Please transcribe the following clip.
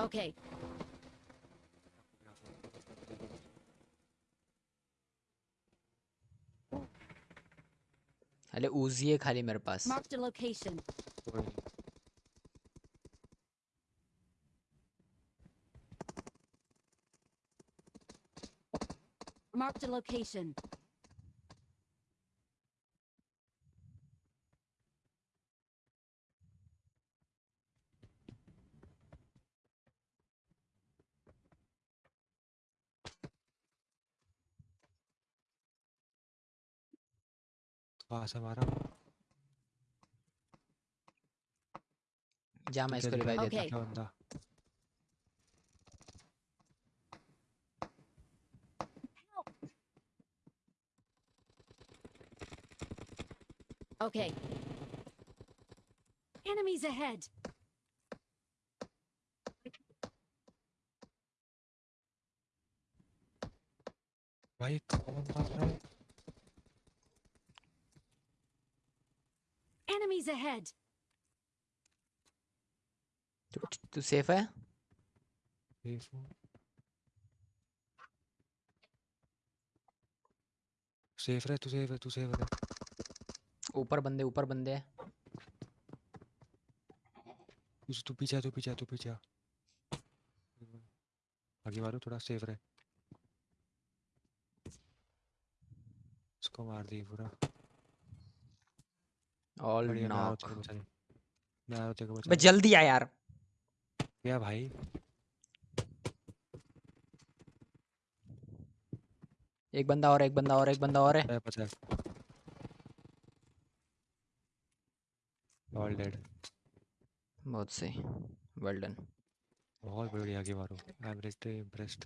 Okay. अरे उजी है खाली मेरे पास location. कोई नहीं Marked a location. कहाँ से जा मैं इसको रिवाइव देता Okay. क्या बंदा Okay. Enemies ahead. भाई कौन मार रहा है Enemies ahead. तू तू सेफ़ है सेफ़ हूँ सेफ़ रहे तू सेफ़ है तू सेफ़ रहे ऊपर बंदे ऊपर बंदे। हैं तू तू पीछे तू पीछे तू पीछे आगे मारो थोड़ा सेफ़ रहे उसको मार दी पूरा। ऑल बढ़िया मैं तेरे को को जल्दी आ यार। क्या भाई? एक बंदा और एक बंदा और एक बंदा और है। पता है ऑल डेड बहुत सही। वेल डन बहुत बढ़िया आगे मारो एम रियली इम्प्रेस्ड